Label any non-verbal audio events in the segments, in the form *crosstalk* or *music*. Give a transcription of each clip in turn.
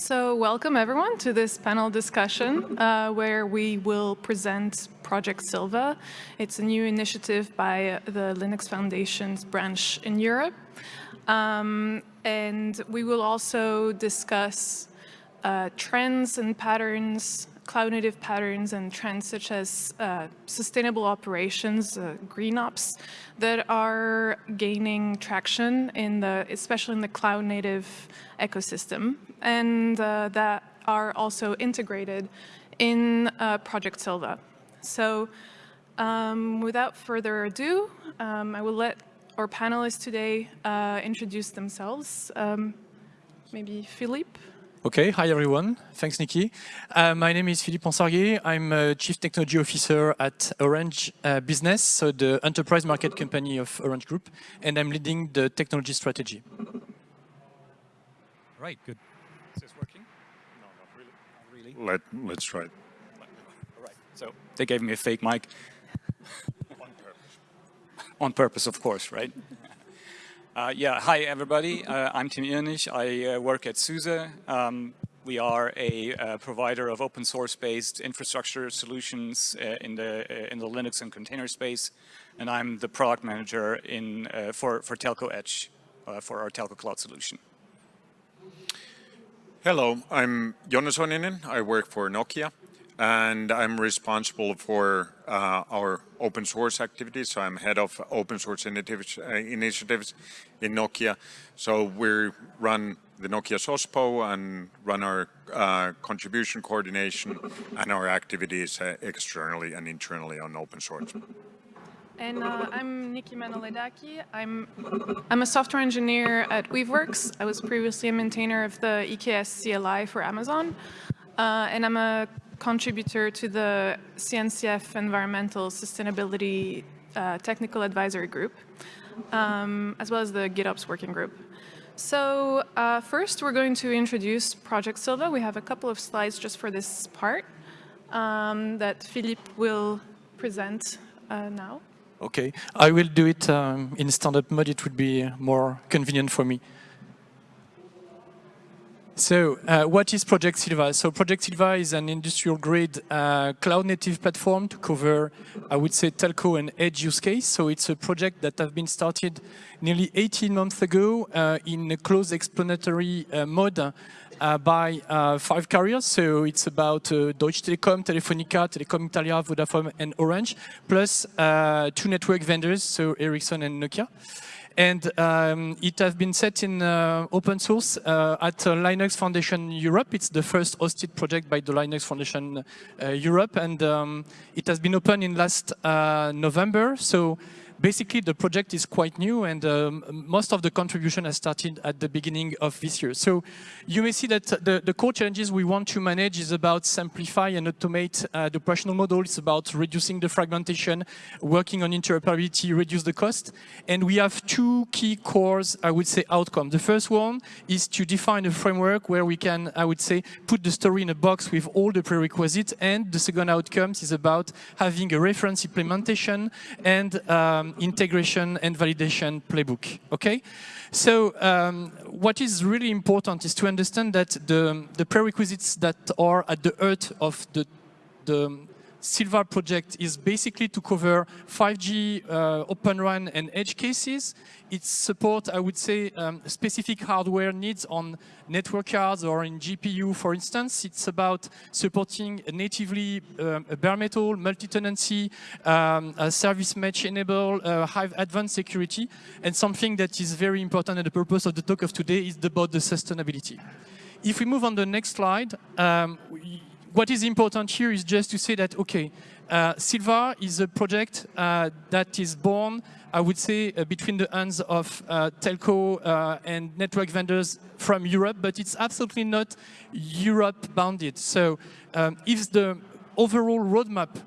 So welcome everyone to this panel discussion uh, where we will present Project Sylva. It's a new initiative by the Linux Foundation's branch in Europe. Um, and we will also discuss uh, trends and patterns, cloud native patterns and trends such as uh, sustainable operations, uh, green ops, that are gaining traction in the, especially in the cloud native ecosystem and uh, that are also integrated in uh, Project Sylva. So um, without further ado, um, I will let our panelists today uh, introduce themselves. Um, maybe Philippe? Okay, hi everyone. Thanks, Niki. Uh, my name is Philippe Ensarguet. I'm a Chief Technology Officer at Orange uh, Business, so the enterprise market company of Orange Group, and I'm leading the technology strategy. Right, good. Is this working? No, not really. Not really. Let, let's try it. All right, so they gave me a fake mic. *laughs* On purpose. On purpose, of course, right? uh, yeah, hi everybody. Uh, I'm Tim Irnich. I uh, work at SUSE. Um, we are a uh, provider of open source based infrastructure solutions uh, in the uh, in the Linux and container space, and I'm the product manager in for for Telco Edge for our Telco Cloud solution. Hello, I'm Jonne Soininen. I work for Nokia and I'm responsible for uh, our open source activities. So I'm head of open source initiatives, uh, initiatives in Nokia. So we run the Nokia's OSPO and run our uh, contribution coordination and our activities uh, externally and internally on open source. And uh, I'm Niki Manoledaki. I'm, I'm a software engineer at Weaveworks. I was previously a maintainer of the EKS CLI for Amazon. Uh, and I'm a contributor to the CNCF Environmental Sustainability uh, Technical Advisory Group, um, as well as the GitOps Working Group. So uh, first, we're going to introduce Project Silva. We have a couple of slides just for this part um, that Philippe will present uh, now. Okay, I will do it um, in stand-up mode. It would be more convenient for me. So uh, what is Project Sylva? So Project Sylva is an industrial grade uh, cloud native platform to cover, I would say, telco and edge use case. So it's a project that have been started nearly 18 months ago uh, in a close explanatory uh, mode uh, by uh, five carriers. So it's about uh, Deutsche Telekom, Telefonica, Telecom Italia, Vodafone, and Orange, plus two network vendors, so Ericsson and Nokia. And um, it has been set in uh, open source uh, at uh, Linux Foundation Europe. It's the first hosted project by the Linux Foundation Europe. And um, it has been open in last November. So basically the project is quite new and um, most of the contribution has started at the beginning of this year. So you may see that the, the core challenges we want to manage is about simplify and automate uh, the operational model. It's about reducing the fragmentation, working on interoperability, reduce the cost. And we have two key cores, I would say, outcome. The first one is to define a framework where we can, I would say, put the story in a box with all the prerequisites. And the second outcome is about having a reference implementation and um, integration and validation playbook, okay? So um, what is really important is to understand that the, the prerequisites that are at the heart of the, the Sylva project is basically to cover 5G uh, Open RAN and edge cases. It supports, I would say, um, specific hardware needs on network cards or in GPU, for instance. It's about supporting natively um, bare metal, multi-tenancy, um, service mesh enable, uh, high advanced security, and something that is very important and the purpose of the talk of today is about the sustainability. If we move on the next slide, um, we, what is important here is just to say that, okay, uh, Sylva is a project uh, that is born, I would say, uh, between the hands of uh, telco uh, and network vendors from Europe, but it's absolutely not Europe-bounded. So um, if the overall roadmap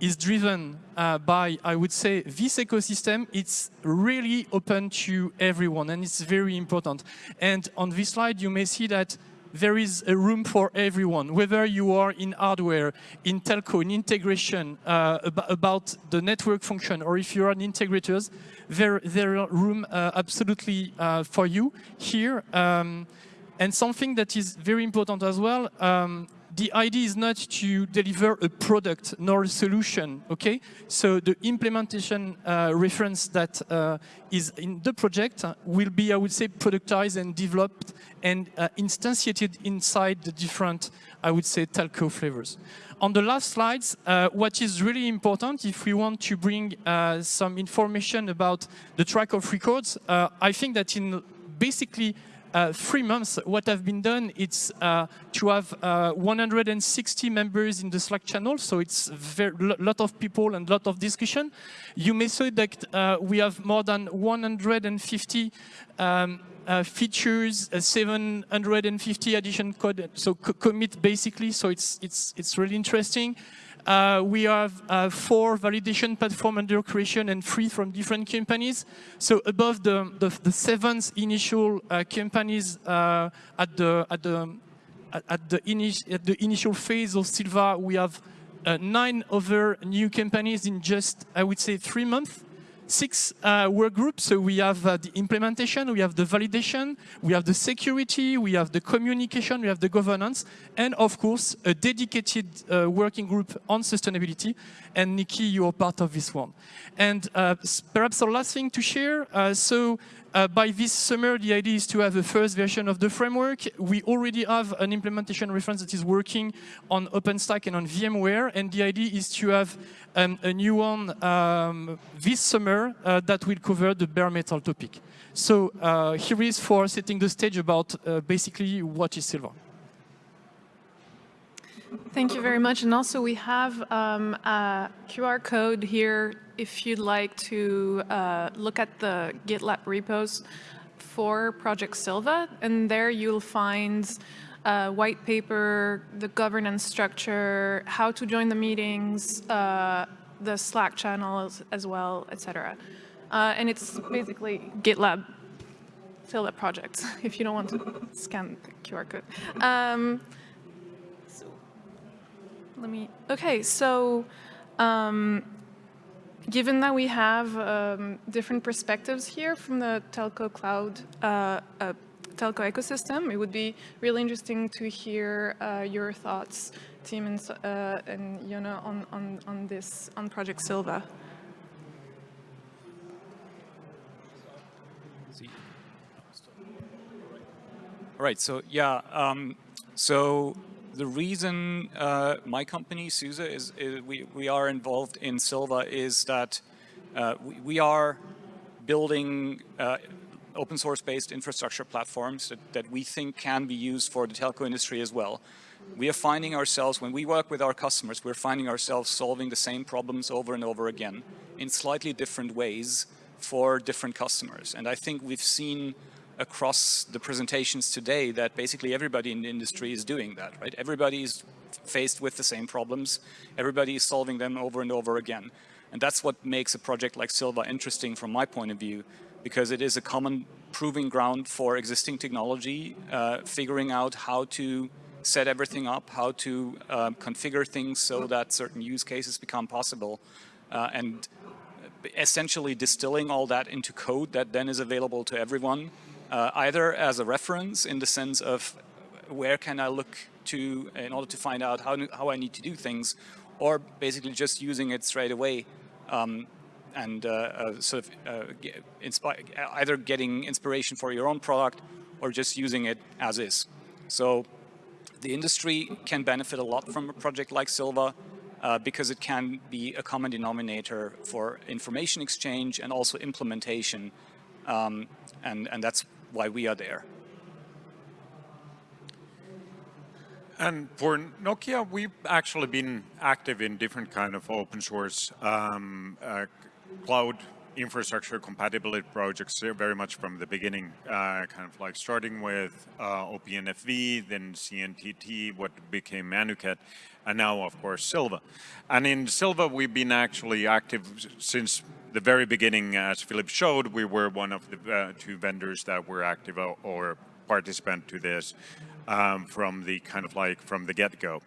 is driven uh, by, I would say, this ecosystem, it's really open to everyone, and it's very important. And on this slide, you may see that there is a room for everyone, whether you are in hardware, in telco, in integration, uh, ab about the network function, or if you are an integrators, there, there are room uh, absolutely uh, for you here. Um, And something that is very important as well, um, the idea is not to deliver a product nor a solution, okay? So the implementation uh, reference that uh, is in the project will be, I would say, productized and developed and uh, instantiated inside the different, I would say, telco flavors. On the last slides, uh, what is really important if we want to bring uh, some information about the track of records, uh, I think that in basically uh, three months, what have been done, it's uh, to have uh, 160 members in the Slack channel, so it's a lot of people and lot of discussion. You may say that uh, we have more than 150 um, uh, features, uh, 750 addition code, so commit basically, so it's, it's, it's really interesting. Uh, we have uh, four validation platform under creation and three from different companies. So above the, the, the seventh initial uh, companies uh, at the at the at the, at the initial phase of Sylva, we have uh, nine other new companies in just I would say three months six uh, work groups. So we have uh, the implementation, we have the validation, we have the security, we have the communication, we have the governance, and of course, a dedicated uh, working group on sustainability. And Niki, you are part of this one. And uh, perhaps the last thing to share, uh, so uh, by this summer, the idea is to have a first version of the framework. We already have an implementation reference that is working on OpenStack and on VMware, and the idea is to have um, a new one um, this summer uh, that will cover the bare metal topic. So uh, here is for setting the stage about uh, basically what is Sylva. Thank you very much. And also we have um, a QR code here if you'd like to uh, look at the GitLab repos for Project Sylva. And there you'll find a white paper, the governance structure, how to join the meetings, uh, the Slack channels as well, etc. Uh, and it's basically GitLab Sylva project *laughs* if you don't want to scan the QR code. Um, let me, okay, so um, given that we have um, different perspectives here from the telco cloud uh, uh, telco ecosystem, it would be really interesting to hear uh, your thoughts, Tim and, uh, and Yona, on, on, on this, on Project Sylva. All right, so yeah, um, so the reason uh, my company, SUSE, is, is, we, we are involved in Sylva is that uh, we, we, are building uh, open source based infrastructure platforms that, that we think can be used for the telco industry as well. We are finding ourselves, when we work with our customers, we're finding ourselves solving the same problems over and over again in slightly different ways for different customers. And I think we've seen across the presentations today that basically everybody in the industry is doing that, right? Everybody is faced with the same problems. Everybody is solving them over and over again. And that's what makes a project like Sylva interesting from my point of view, because it is a common proving ground for existing technology, uh, figuring out how to set everything up, how to uh, configure things so that certain use cases become possible, uh, and essentially distilling all that into code that then is available to everyone uh, either as a reference in the sense of where can I look to in order to find out how, how I need to do things, or basically just using it straight away um, and uh, uh, sort of uh, either getting inspiration for your own product or just using it as is. So the industry can benefit a lot from a project like Sylva uh, because it can be a common denominator for information exchange and also implementation. Um, and, and that's why we are there. And for Nokia, we've actually been active in different kind of open source um, uh, cloud infrastructure compatibility projects very much from the beginning, uh, kind of like starting with uh, OPNFV, then CNTT, what became Anuket, and now of course Sylva. And in Sylva, we've been actually active since the very beginning, as Philip showed, we were one of the uh, two vendors that were active or participant to this um, from the kind of like from the get-go.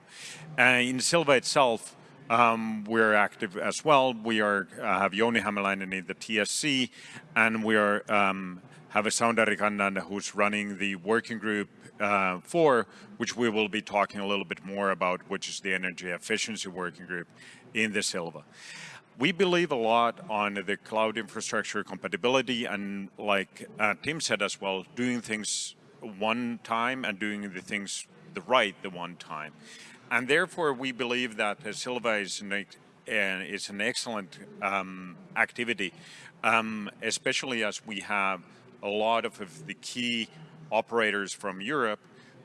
Uh, in Sylva itself, um, we're active as well. We are uh, have Jouni Hämäläinen in the TSC, and we are um, have a Saundari Kannan who's running the working group uh, for, which we will be talking a little bit more about, which is the energy efficiency working group in the Sylva. We believe a lot on the cloud infrastructure compatibility and like uh, Tim said as well, doing things one time and doing the things the right the one time. And therefore we believe that uh, Sylva is an, uh, is an excellent um, activity, um, especially as we have a lot of the key operators from Europe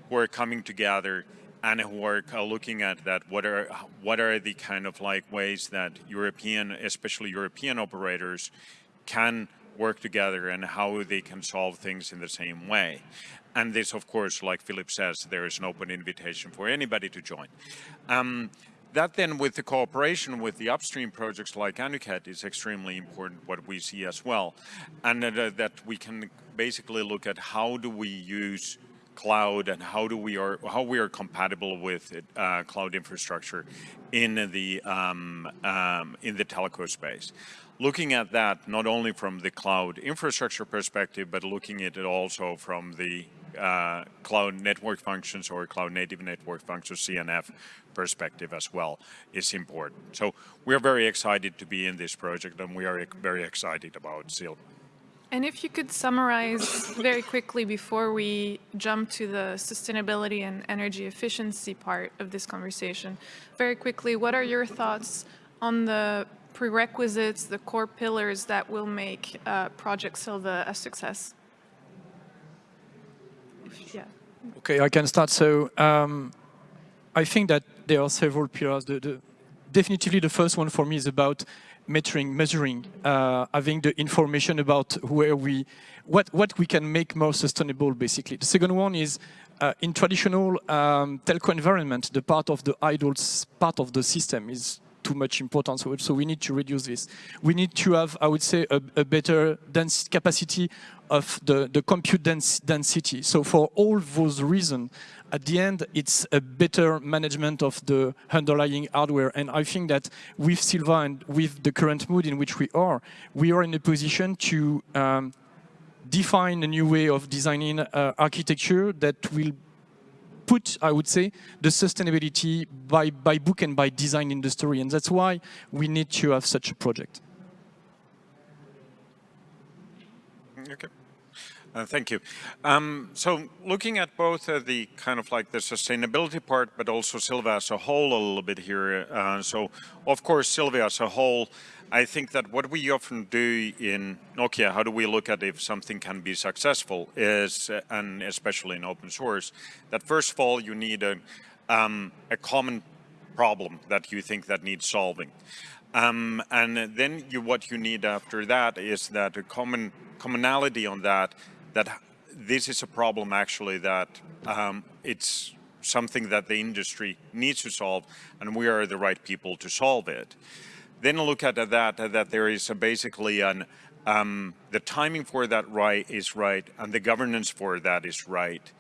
who are coming together and who are looking at that what are what are the kind of like ways that European especially European operators can work together and how they can solve things in the same way. And this of course like Philip says there is an open invitation for anybody to join. Um, that then with the cooperation with the upstream projects like Anuket is extremely important what we see as well. And uh, that we can basically look at how do we use cloud and how do we are how we are compatible with it, uh, cloud infrastructure in the um, um, in the telco space. Looking at that not only from the cloud infrastructure perspective, but looking at it also from the uh, cloud network functions or cloud native network functions CNF perspective as well is important. So we're very excited to be in this project and we are very excited about Sylva. And if you could summarize very quickly before we jump to the sustainability and energy efficiency part of this conversation, very quickly, what are your thoughts on the prerequisites, the core pillars that will make uh, Project Sylva a success? Yeah. Okay, I can start. So um, I think that there are several pillars. The, the, definitively the first one for me is about measuring, measuring, uh, having the information about where we, what, what we can make more sustainable, basically. The second one is uh, in traditional um, telco environment, the part of the idle part of the system is too much importance. So, we need to reduce this. We need to have, I would say, a, a better dense capacity of the, the compute dens density. So for all those reasons, at the end, it's a better management of the underlying hardware. And I think that with Sylva and with the current mood in which we are, we are in a position to um, define a new way of designing uh, architecture that will put, I would say, the sustainability by, by book and by design in the story. And that's why we need to have such a project. Okay. Uh, thank you. Um, so looking at both uh, the kind of like the sustainability part, but also Sylva as a whole a little bit here. Uh, so of course, Sylva as a whole, I think that what we often do in Nokia, how do we look at if something can be successful is, uh, and especially in open source, that first of all, you need a, um, a common problem that you think that needs solving. Um, and then you, what you need after that is that a common commonality on that, that this is a problem actually that um, it's something that the industry needs to solve and we are the right people to solve it. Then look at that, that there is basically an, um, the timing for that right is right and the governance for that is right.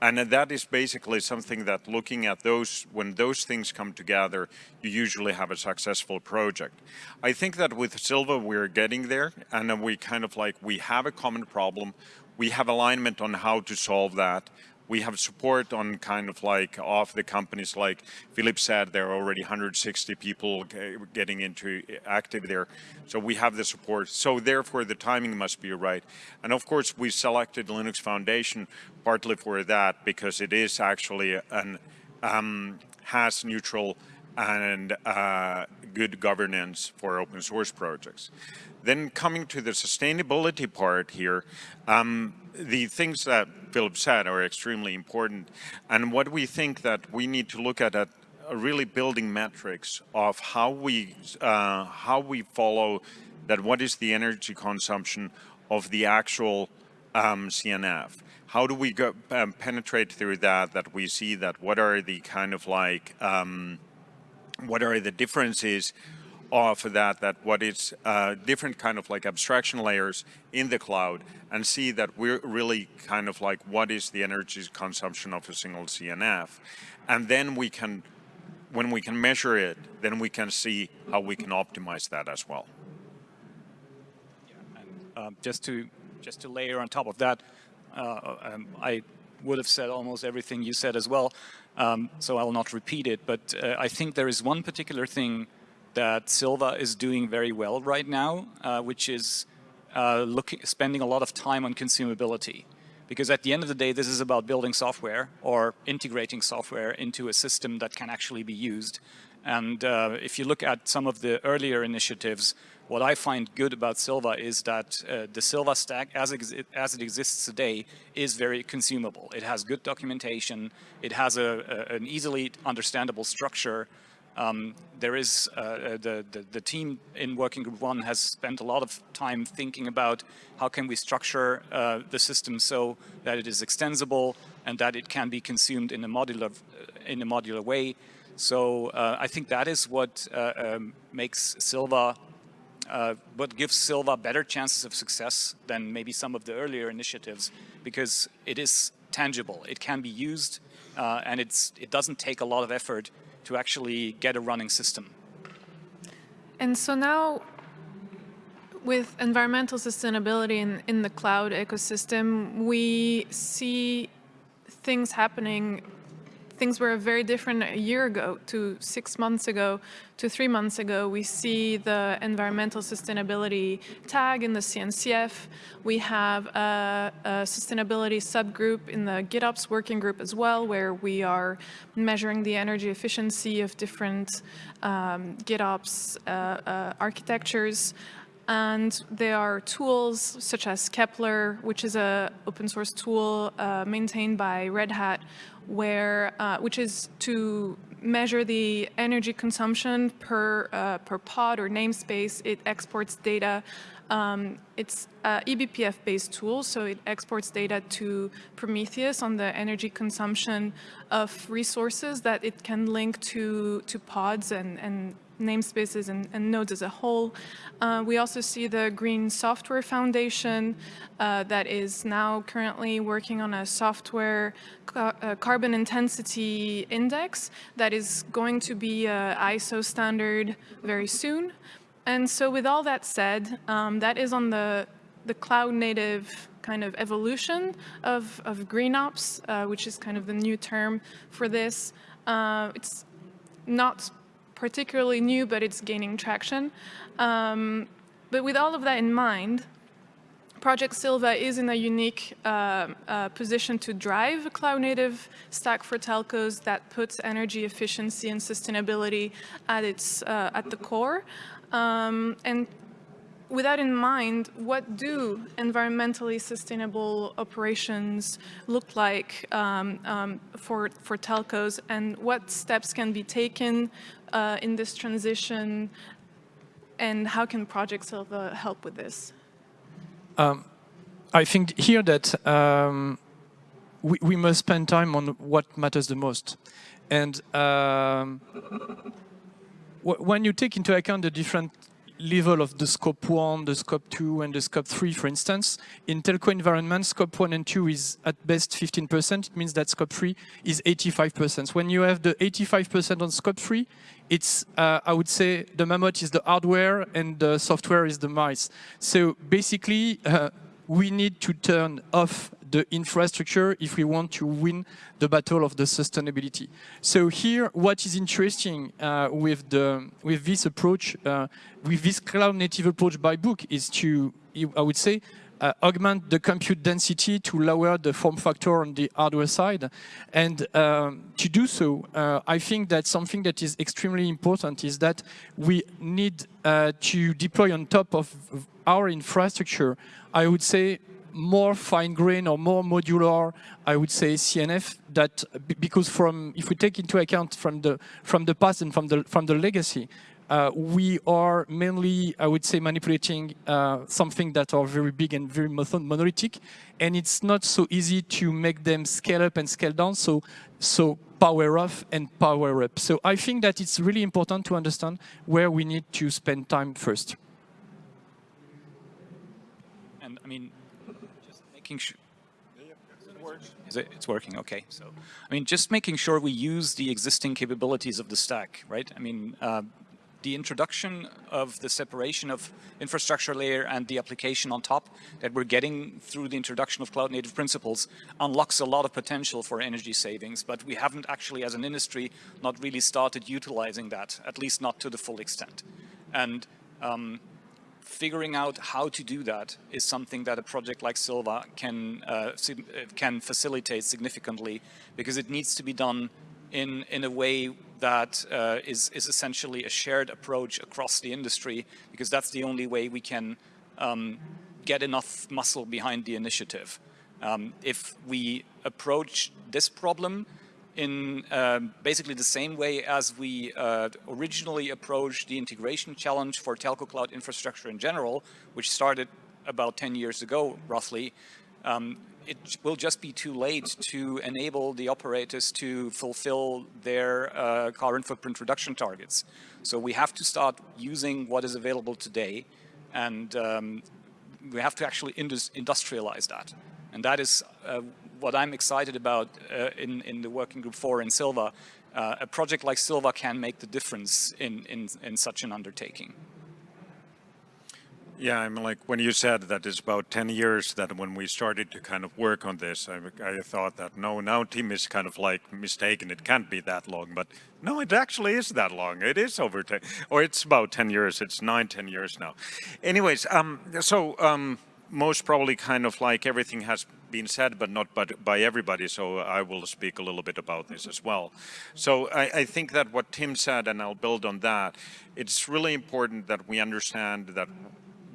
And that is basically something that looking at those, when those things come together, you usually have a successful project. I think that with Sylva, we're getting there and we kind of like, we have a common problem. We have alignment on how to solve that. We have support on kind of like off the companies like Philip said there are already 160 people getting into active there. So we have the support. So therefore the timing must be right. And of course we selected Linux Foundation partly for that because it is actually an um, has neutral and uh, good governance for open source projects. Then coming to the sustainability part here, um, the things that Philip said are extremely important. And what we think that we need to look at, at really building metrics of how we, uh, how we follow that what is the energy consumption of the actual um, CNF. How do we go, um, penetrate through that, that we see that what are the kind of like, um, what are the differences of that, that what is uh, different kind of like abstraction layers in the cloud and see that we're really kind of like what is the energy consumption of a single CNF. And then we can, when we can measure it, then we can see how we can optimize that as well. Yeah, and, um, just to just to layer on top of that, uh, um, I would have said almost everything you said as well, um, so I'll not repeat it. But uh, I think there is one particular thing that Sylva is doing very well right now, uh, which is uh, spending a lot of time on consumability. Because at the end of the day, this is about building software or integrating software into a system that can actually be used. And uh, if you look at some of the earlier initiatives, what I find good about Sylva is that uh, the Sylva stack, as, as it exists today, is very consumable. It has good documentation. It has a, a an easily understandable structure. Um, there is uh, uh, the, the, the team in Working Group One has spent a lot of time thinking about how can we structure uh, the system so that it is extensible and that it can be consumed in a modular in a modular way. So uh, I think that is what uh, um, makes Sylva uh, what gives Sylva better chances of success than maybe some of the earlier initiatives because it is tangible. It can be used uh, and it's, it doesn't take a lot of effort to actually get a running system. And so now with environmental sustainability in, in the cloud ecosystem, we see things happening things were very different a year ago to six months ago to three months ago. We see the environmental sustainability tag in the CNCF. We have a, a sustainability subgroup in the GitOps working group as well, where we are measuring the energy efficiency of different um, GitOps uh, uh, architectures. And there are tools such as Kepler, which is a open source tool uh, maintained by Red Hat, where, uh, which is to measure the energy consumption per, uh, per pod or namespace. It exports data. Um, it's an eBPF-based tool, so it exports data to Prometheus on the energy consumption of resources that it can link to, to pods and, and namespaces and, and, nodes as a whole. Uh, we also see the Green Software Foundation uh, that is now currently working on a software ca uh, carbon intensity index that is going to be a ISO standard very soon. And so with all that said, um, that is on the, the cloud native kind of evolution of, of GreenOps, uh, which is kind of the new term for this. Uh, it's not particularly new, but it's gaining traction. Um, but with all of that in mind, Project Sylva is in a unique uh, uh, position to drive a cloud-native stack for telcos that puts energy efficiency and sustainability at its uh, at the core. Um, and with that in mind, what do environmentally sustainable operations look like um, um, for, for telcos and what steps can be taken uh, in this transition and how can Project Sylva help with this? Um, I think here that um, we, we, must spend time on what matters the most. And um, when you take into account the different level of the scope 1, the scope 2, and the scope 3, for instance. In telco environment, scope 1 and 2 is at best 15%. It means that scope 3 is 85%. When you have the 85% on scope 3, it's, uh, I would say, the mammoth is the hardware and the software is the mice. So basically, uh, we need to turn off the infrastructure if we want to win the battle of the sustainability. So here, what is interesting uh, with the with this approach, uh, with this cloud-native approach by book, is to, I would say, uh, augment the compute density to lower the form factor on the hardware side. And um, to do so, uh, I think that something that is extremely important is that we need uh, to deploy on top of our infrastructure, I would say more fine grain or more modular, I would say CNF that because from if we take into account from the from the past and from the from the legacy, uh, we are mainly, I would say, manipulating uh, something that are very big and very monolithic, and it's not so easy to make them scale up and scale down. So, so power off and power up. So I think that it's really important to understand where we need to spend time first. And I mean, making sure. Is it, it's working, okay. So, I mean, just making sure we use the existing capabilities of the stack, right? I mean, uh, the introduction of the separation of infrastructure layer and the application on top that we're getting through the introduction of cloud native principles unlocks a lot of potential for energy savings, but we haven't actually as an industry not really started utilizing that, at least not to the full extent. And um, figuring out how to do that is something that a project like Sylva can, uh, can facilitate significantly because it needs to be done in, in a way that uh, is is, essentially a shared approach across the industry because that's the only way we can um, get enough muscle behind the initiative. Um, if we approach this problem in uh, basically the same way as we uh, originally approached the integration challenge for telco cloud infrastructure in general, which started about 10 years ago, roughly, um, it will just be too late to enable the operators to fulfill their uh, carbon footprint reduction targets. So we have to start using what is available today and um, we have to actually industrialize that. And that is uh, what I'm excited about uh, in, in the working group 4 in Sylva, Uh, a project like Sylva can make the difference in, in, in such an undertaking. Yeah, I mean, like when you said that it's about 10 years that when we started to kind of work on this, I, I thought that no, now Tim is kind of like mistaken. It can't be that long, but no, it actually is that long. It is over 10, or it's about 10 years. It's nine, 10 years now. Anyways, um, so um, most probably kind of like everything has been said, but not by, by everybody. So I will speak a little bit about this as well. So I, I think that what Tim said, and I'll build on that, it's really important that we understand that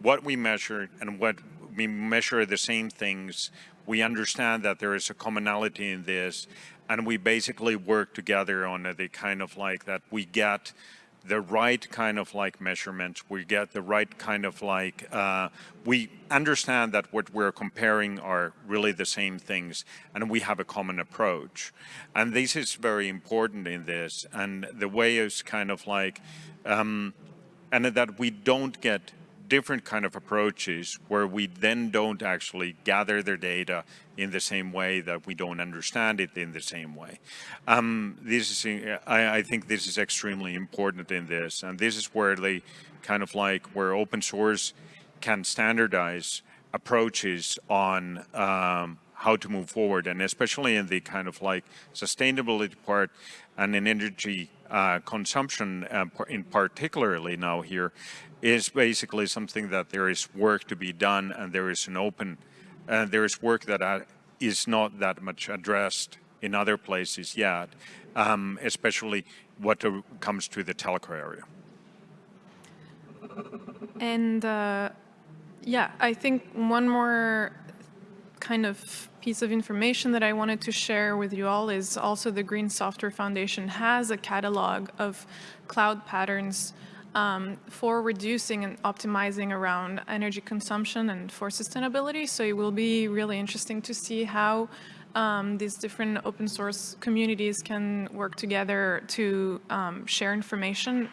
what we measure and what we measure the same things. We understand that there is a commonality in this and we basically work together on the kind of like that we get the right kind of like measurements, we get the right kind of like, uh, we understand that what we're comparing are really the same things and we have a common approach. And this is very important in this and the way is kind of like, um, and that we don't get different kind of approaches where we then don't actually gather their data in the same way that we don't understand it in the same way. Um, this is, I, I, think this is extremely important in this, and this is where they kind of like where open source can standardize approaches on um, how to move forward, and especially in the kind of like sustainability part and in energy uh, consumption uh, in particularly now here is basically something that there is work to be done and there is an open, and uh, there is work that uh, is not that much addressed in other places yet, um, especially what comes to the telco area. And uh, yeah, I think one more kind of piece of information that I wanted to share with you all is also the Green Software Foundation has a catalog of cloud patterns um, for reducing and optimizing around energy consumption and for sustainability. So it will be really interesting to see how um, these different open source communities can work together to um, share information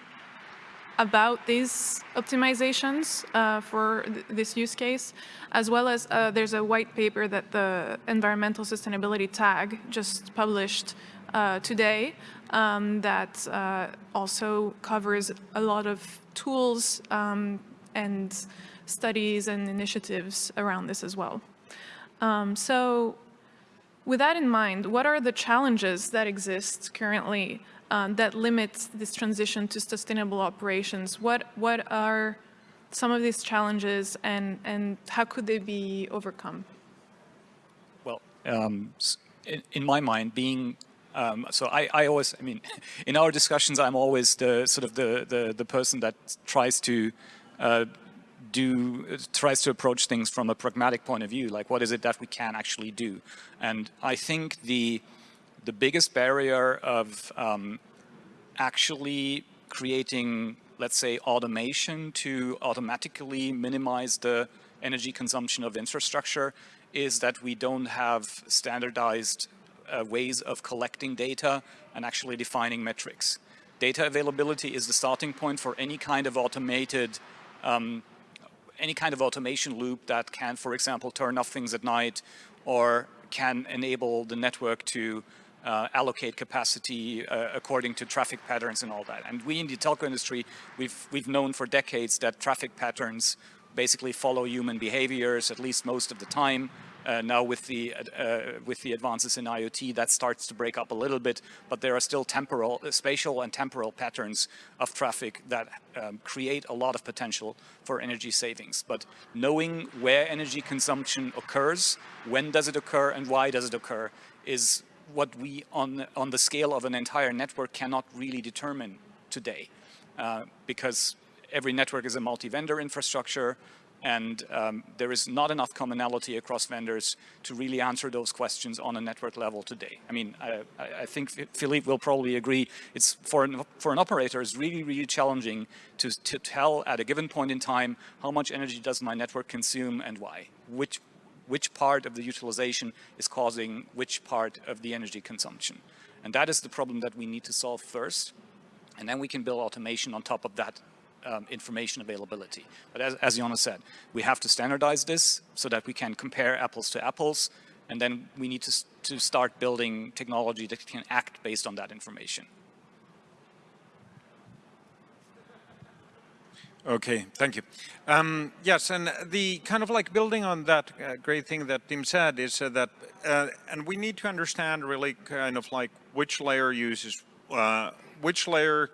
about these optimizations uh, for th this use case, as well as uh, there's a white paper that the Environmental Sustainability Tag just published uh, today um, that uh, also covers a lot of tools um, and studies and initiatives around this as well. Um, so with that in mind, what are the challenges that exist currently um, that limits this transition to sustainable operations? What, what are some of these challenges and, and how could they be overcome? Well, um, in, in, my mind, being um, so I, I, always, I mean, *laughs* in our discussions, I'm always the sort of the the, the person that tries to uh, do tries to approach things from a pragmatic point of view. Like, what is it that we can actually do? And I think the the biggest barrier of um, actually creating, let's say, automation to automatically minimize the energy consumption of infrastructure is that we don't have standardized uh, ways of collecting data and actually defining metrics. Data availability is the starting point for any kind of automated, um, any kind of automation loop that can, for example, turn off things at night or can enable the network to uh, allocate capacity uh, according to traffic patterns and all that. And we in the telco industry, we've, we've known for decades that traffic patterns basically follow human behaviors at least most of the time. Uh, now with the uh, with the advances in IoT, that starts to break up a little bit, but there are still temporal, uh, spatial and temporal patterns of traffic that um, create a lot of potential for energy savings. But knowing where energy consumption occurs, when does it occur, and why does it occur, is what we, on, on the scale of an entire network, cannot really determine today. Uh, because every network is a multi-vendor infrastructure, and um, there is not enough commonality across vendors to really answer those questions on a network level today. I mean, I, I think Philippe will probably agree, it's for an, for an operator, it's really, really challenging to, to tell at a given point in time how much energy does my network consume and why, which, which part of the utilization is causing which part of the energy consumption. And that is the problem that we need to solve first. And then we can build automation on top of that um, information availability. But as, as Jonne said, we have to standardize this so that we can compare apples to apples, and then we need to, to start building technology that can act based on that information. Okay, thank you. Um, yes, and the kind of like building on that uh, great thing that Tim said is uh, that, uh, and we need to understand really kind of like which layer uses, uh, which layer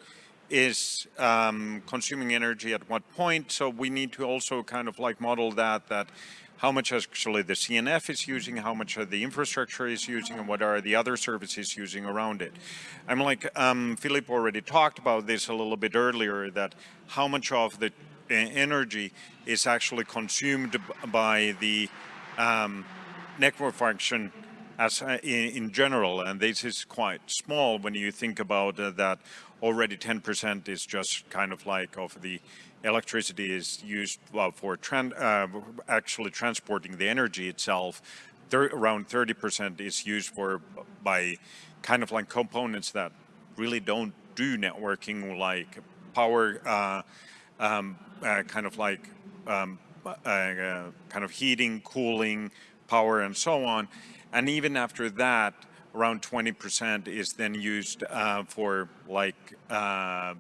is um, consuming energy at what point. So we need to also kind of like model that, that how much actually the CNF is using, how much the infrastructure is using, and what are the other services using around it. I'm like, um, Philip already talked about this a little bit earlier, that how much of the energy is actually consumed by the um, network function as uh, in, in, general, and this is quite small when you think about uh, that already 10% is just kind of like of the electricity is used well, for uh, actually transporting the energy itself. Thir around 30% is used for by kind of like components that really don't do networking like power, uh, um, uh, kind of like um, uh, uh, kind of heating, cooling, power and so on. And even after that, around 20% is then used uh, for like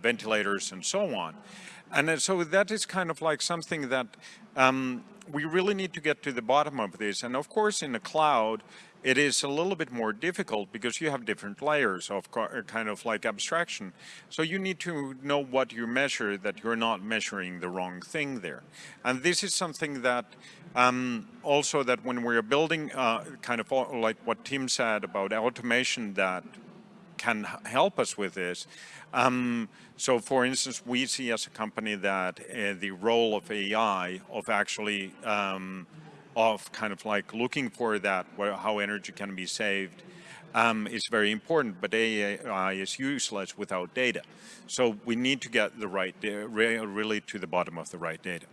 ventilators and so on. And so that is kind of like something that um, we really need to get to the bottom of this. And of course, in the cloud, it is a little bit more difficult because you have different layers of uh, kind of like abstraction. So you need to know what you measure that you're not measuring the wrong thing there. And this is something that um, also that when we're building uh, kind of like what Tim said about automation that can help us with this. Um, so for instance, we see as a company that uh, the role of AI, of actually, um, of kind of like looking for that, how energy can be saved, um, is very important, but AI is useless without data. So we need to get the right, really to the bottom of the right data.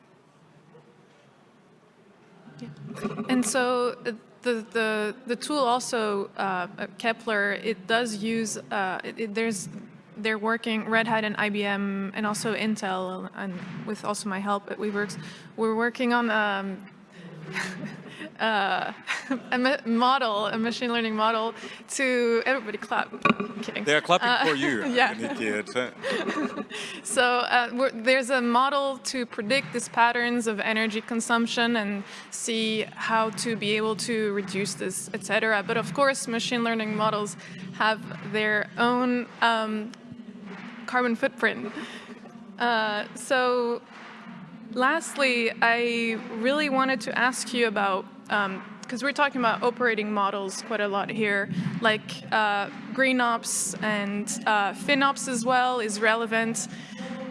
And so uh, the, the, the tool also, uh, Kepler, it does use, uh, it, it, there's, they're working, Red Hat and IBM and also Intel, and with also my help at Weaveworks, we're working on um, *laughs* uh, *laughs* a model, a machine learning model to, everybody clap, I'm kidding. They're clapping uh, for you. *laughs* yeah. *laughs* so uh, there's a model to predict these patterns of energy consumption and see how to be able to reduce this, etc. But of course, machine learning models have their own um, carbon footprint. Uh, so Lastly, I really wanted to ask you about, because um, we're talking about operating models quite a lot here, like uh, GreenOps and uh, FinOps as well is relevant,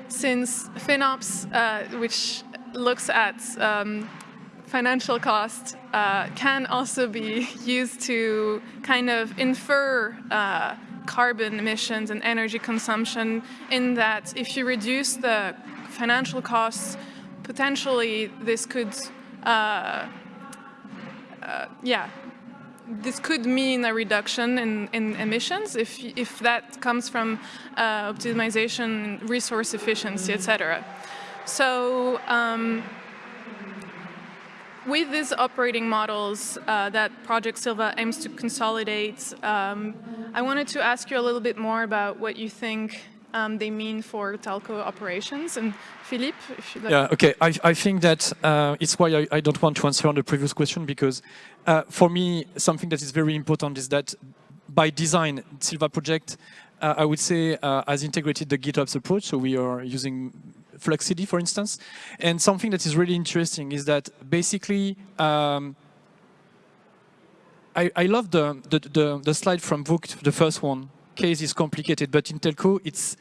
since FinOps, uh, which looks at um, financial cost, uh, can also be *laughs* used to kind of infer uh, carbon emissions and energy consumption in that if you reduce the financial costs potentially this could, uh, uh, yeah, this could mean a reduction in, in emissions if, if that comes from uh, optimization, resource efficiency, etc. So um, with these operating models uh, that Project Sylva aims to consolidate, um, I wanted to ask you a little bit more about what you think um, they mean for telco operations. And Philippe, like. Yeah, okay. I, I think that uh, it's why I, I, don't want to answer on the previous question because uh, for me, something that is very important is that by design, Sylva project, uh, I would say, uh, has integrated the GitOps approach. So we are using Fluxcd, for instance. And something that is really interesting is that basically, um, I, I, love the, the, the, the slide from Vogt, the first one. Case is complicated, but in telco, it's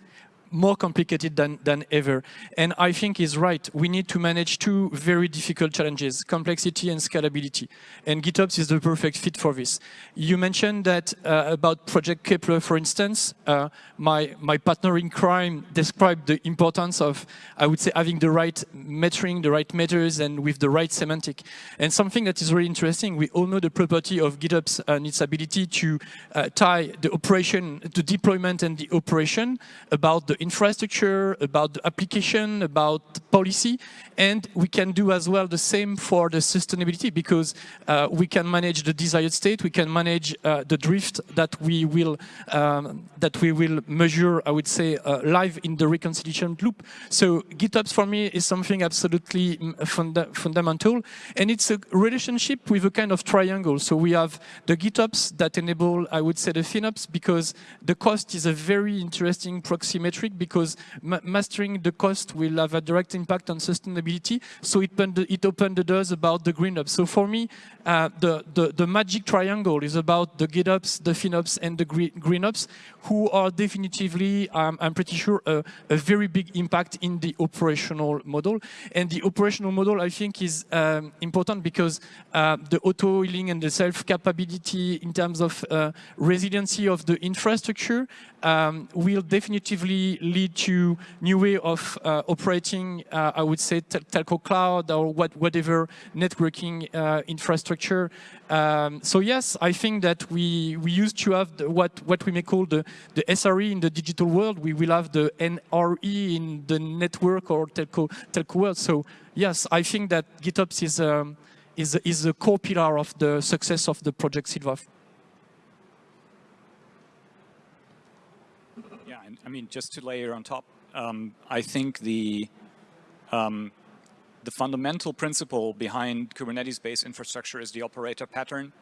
more complicated than, than ever. And I think he's right. We need to manage two very difficult challenges, complexity and scalability. And GitOps is the perfect fit for this. You mentioned that uh, about Project Kepler, for instance, uh, my, my partner in crime described the importance of, I would say, having the right metering, the right meters, and with the right semantic. And something that is really interesting, we all know the property of GitOps and its ability to uh, tie the operation, the deployment and the operation about the infrastructure, about the application, about policy, and we can do as well the same for the sustainability because uh, we can manage the desired state, we can manage uh, the drift that we will um, that we will measure, I would say, uh, live in the reconciliation loop. So GitOps for me is something absolutely mm, funda fundamental, and it's a relationship with a kind of triangle. So we have the GitOps that enable, I would say, the FinOps because the cost is a very interesting proxy metric because ma mastering the cost will have a direct impact on sustainability. So it, it opened the doors about the green ops. So for me, uh, the, the, the, magic triangle is about the GitOps, the FinOps, and the green, green ops, who are definitively, um, I'm pretty sure, a, a, very big impact in the operational model. And the operational model, I think, is um, important because uh, the auto-healing and the self-capability in terms of uh, resiliency of the infrastructure um, will definitively lead to new way of uh, operating, uh, I would say, tel telco cloud or what, whatever networking uh, infrastructure. Um, so yes, I think that we, we used to have the, what, what we may call the, the SRE in the digital world. We will have the NRE in the network or telco, telco world. So yes, I think that GitOps is, um, is, is a core pillar of the success of the project Sylva. I mean, just to layer on top, um, I think the um, the fundamental principle behind Kubernetes-based infrastructure is the operator pattern,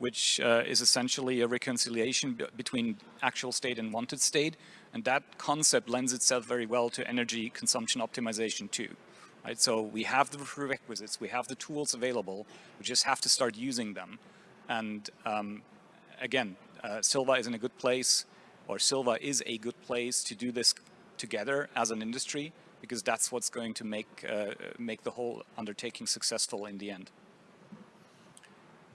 which uh, is essentially a reconciliation between actual state and wanted state. And that concept lends itself very well to energy consumption optimization too. Right? So we have the prerequisites, we have the tools available, we just have to start using them. And um, again, uh, Sylva is in a good place or Sylva is a good place to do this together as an industry because that's what's going to make uh, make the whole undertaking successful in the end.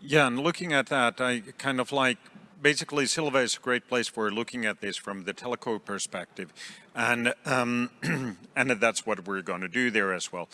Yeah, and looking at that, I kind of like basically Sylva is a great place for looking at this from the telco perspective, and um, *clears throat* and that's what we're going to do there as well.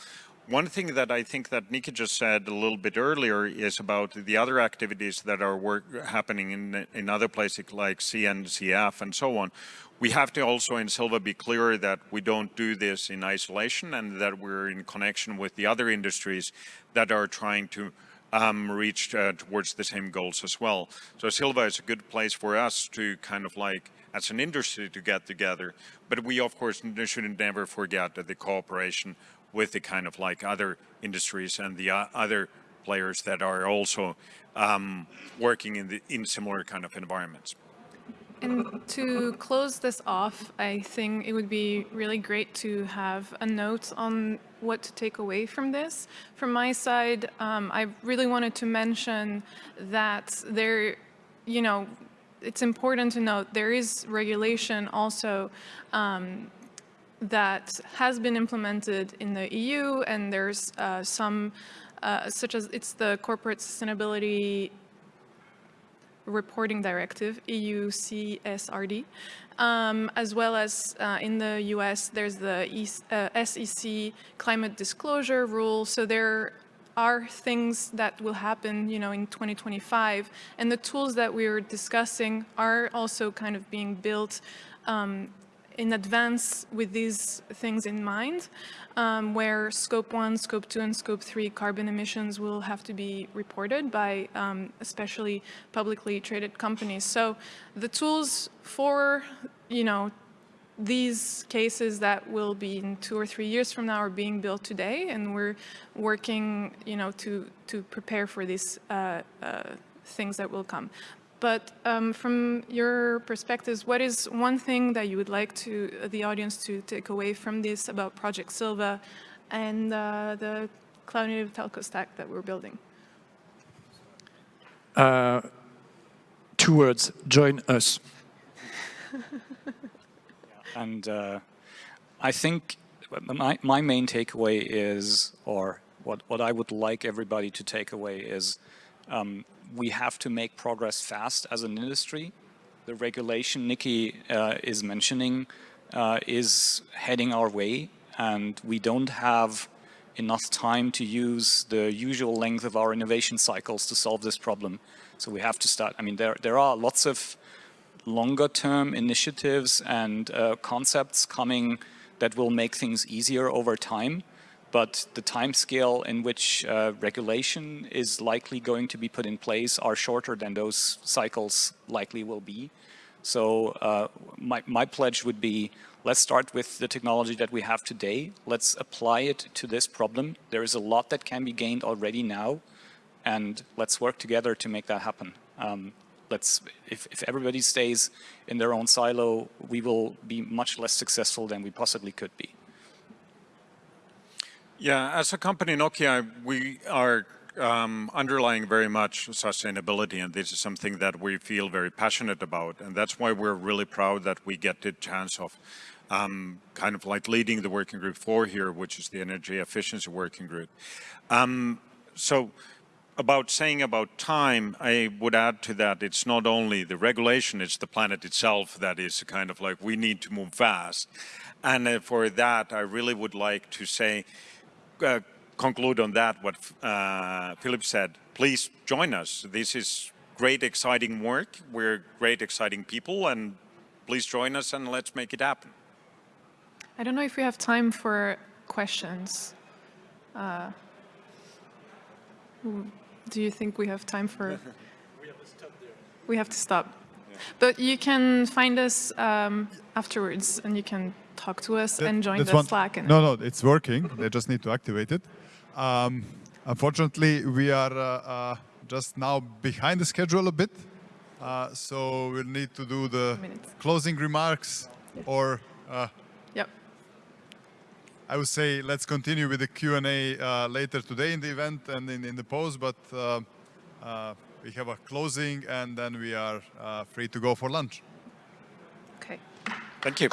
One thing that I think that Niki just said a little bit earlier is about the other activities that are work, happening in, in other places like CNCF and so on. We have to also in Sylva be clear that we don't do this in isolation and that we're in connection with the other industries that are trying to um, reach uh, towards the same goals as well. So Sylva is a good place for us to kind of like as an industry to get together. But we of course shouldn't never forget that the cooperation with the kind of like other industries and the uh, other players that are also um, working in the in similar kind of environments. And to close this off, I think it would be really great to have a note on what to take away from this. From my side, um, I really wanted to mention that there, you know, it's important to note there is regulation also um, that has been implemented in the EU and there's uh, some, uh, such as it's the Corporate Sustainability Reporting Directive, EU CSRD, um, as well as uh, in the US, there's the SEC uh, Climate Disclosure Rule. So there are things that will happen, you know, in 2025. And the tools that we are discussing are also kind of being built um, in advance with these things in mind, um, where scope one, scope two, and scope three carbon emissions will have to be reported by um, especially publicly traded companies. So the tools for, you know, these cases that will be in two or three years from now are being built today, and we're working, you know, to to prepare for these uh, uh, things that will come. But um, from your perspectives, what is one thing that you would like to the audience to take away from this about Project Sylva and uh, the cloud native telco stack that we're building? Uh, two words, join us. *laughs* And uh, I think my, my main takeaway is, or what, what I would like everybody to take away is, um, we have to make progress fast as an industry. The regulation Niki uh, is mentioning uh, is heading our way, and we don't have enough time to use the usual length of our innovation cycles to solve this problem. So we have to start, I mean, there, there are lots of longer term initiatives and uh, concepts coming that will make things easier over time. But the time scale in which uh, regulation is likely going to be put in place are shorter than those cycles likely will be. So uh, my, my pledge would be, let's start with the technology that we have today. Let's apply it to this problem. There is a lot that can be gained already now, and let's work together to make that happen. Um, let's if, if everybody stays in their own silo, we will be much less successful than we possibly could be. Yeah, as a company, Nokia, we are um, underlying very much sustainability, and this is something that we feel very passionate about, and that's why we're really proud that we get the chance of um, kind of like leading the working group four here, which is the energy efficiency working group. Um, so about saying about time, I would add to that, it's not only the regulation, it's the planet itself that is kind of like, we need to move fast. And uh, for that, I really would like to say, uh, conclude on that, what uh, Philip said, please join us. This is great, exciting work. We're great, exciting people, and please join us and let's make it happen. I don't know if we have time for questions. Uh, do you think we have time for? *laughs* we have to stop there. We have to stop. Yeah. But you can find us um, afterwards, and you can talk to us that, and join the one, Slack. And no, no, it's working. they just need to activate it. Um, unfortunately, we are uh, uh, just now behind the schedule a bit, uh, so we'll need to do the closing remarks or. Uh, yep. I would say let's continue with the Q&A uh, later today in the event and in, in the post, but uh, uh, we have a closing and then we are uh, free to go for lunch. Okay. Thank you.